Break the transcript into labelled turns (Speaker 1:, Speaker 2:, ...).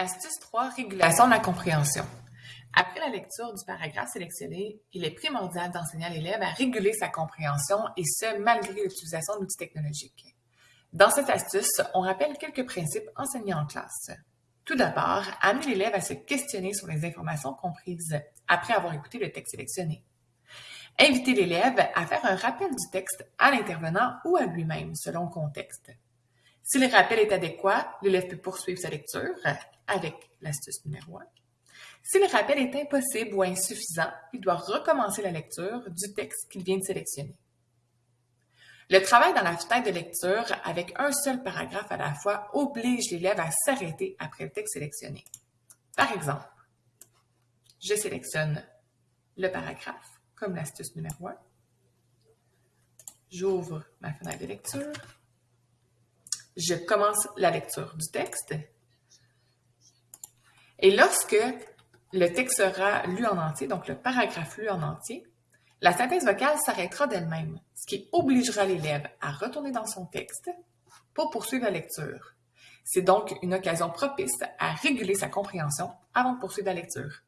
Speaker 1: Astuce 3, régulation de la compréhension. Après la lecture du paragraphe sélectionné, il est primordial d'enseigner à l'élève à réguler sa compréhension et ce, malgré l'utilisation d'outils technologiques. Dans cette astuce, on rappelle quelques principes enseignés en classe. Tout d'abord, amener l'élève à se questionner sur les informations comprises après avoir écouté le texte sélectionné. Inviter l'élève à faire un rappel du texte à l'intervenant ou à lui-même, selon le contexte. Si le rappel est adéquat, l'élève peut poursuivre sa lecture avec l'astuce numéro 1. Si le rappel est impossible ou insuffisant, il doit recommencer la lecture du texte qu'il vient de sélectionner. Le travail dans la fenêtre de lecture avec un seul paragraphe à la fois oblige l'élève à s'arrêter après le texte sélectionné. Par exemple, je sélectionne le paragraphe comme l'astuce numéro 1. J'ouvre ma fenêtre de lecture je commence la lecture du texte. Et lorsque le texte sera lu en entier, donc le paragraphe lu en entier, la synthèse vocale s'arrêtera d'elle-même, ce qui obligera l'élève à retourner dans son texte pour poursuivre la lecture. C'est donc une occasion propice à réguler sa compréhension avant de poursuivre la lecture.